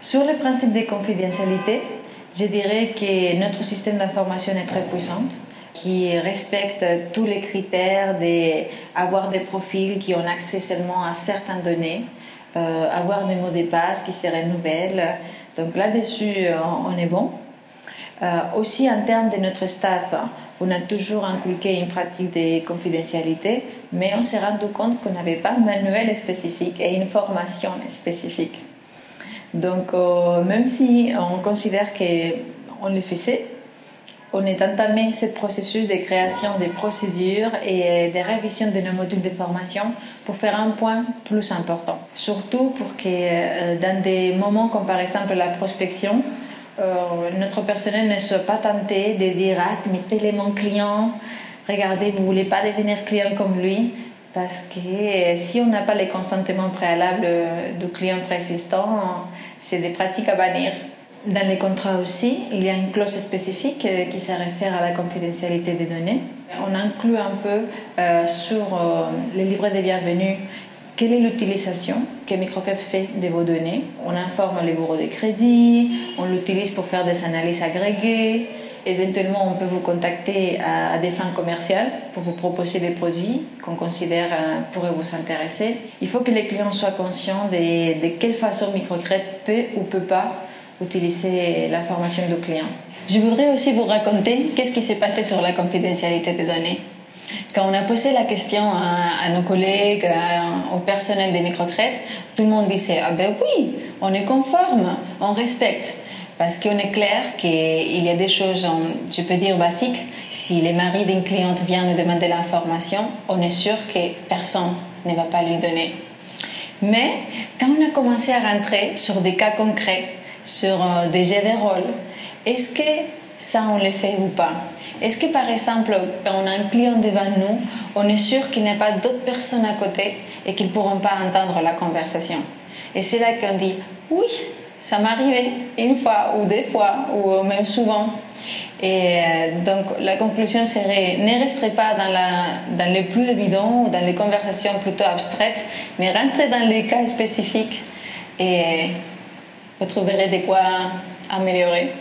Sur le principe de confidentialité, je dirais que notre système d'information est très puissant qui respecte tous les critères d'avoir des profils qui ont accès seulement à certaines données, euh, avoir des mots de passe qui se renouvellent. Donc là-dessus, on est bon. Euh, aussi en termes de notre staff, on a toujours inculqué une pratique de confidentialité, mais on s'est rendu compte qu'on n'avait pas un manuel spécifique et une formation spécifique. Donc euh, même si on considère qu'on le faisait, on est entamé ce processus de création des procédures et de révision de nos modules de formation pour faire un point plus important. Surtout pour que euh, dans des moments comme par exemple la prospection, euh, notre personnel ne soit pas tenté de dire Ah, mais tel est mon client, regardez, vous ne voulez pas devenir client comme lui. Parce que euh, si on n'a pas les consentements préalables du client préexistant, c'est des pratiques à bannir. Dans les contrats aussi, il y a une clause spécifique euh, qui se réfère à la confidentialité des données. On inclut un peu sur les livrets de bienvenue quelle est l'utilisation que Microcat fait de vos données On informe les bureaux de crédit, on l'utilise pour faire des analyses agrégées, éventuellement on peut vous contacter à, des fins commerciales pour vous proposer des produits qu'on considère euh, pourraient vous intéresser. Il faut que les clients soient conscients de, de quelle façon Microcredit peut ou peut pas utiliser l'information du client. Je voudrais aussi vous raconter qu'est-ce qui s'est passé sur la confidentialité des données. Quand on a posé la question à, nos collègues, au personnel des microcrètes, tout le monde disait Ah ben oui, on est conforme, on respecte. Parce qu'on est clair qu'il y a des choses, je peux dire basiques. Si les maris d'une cliente vient nous demander l'information, on est sûr que personne ne va pas lui donner. Mais quand on a commencé à rentrer sur des cas concrets, sur euh, des jets de rôle, est-ce que ça on le fait ou pas? Est-ce que par exemple, quand on a un client devant nous, on est sûr qu'il n'y a pas d'autres personnes à côté et qu'ils ne pourront pas entendre la conversation? Et c'est là qu'on dit oui, ça arrivé une fois ou deux fois ou même souvent. Et euh, donc la conclusion serait ne restez pas dans, la, dans les plus évidents ou dans les conversations plutôt abstraites, mais rentrez dans les cas spécifiques et vous trouverez de quoi améliorer.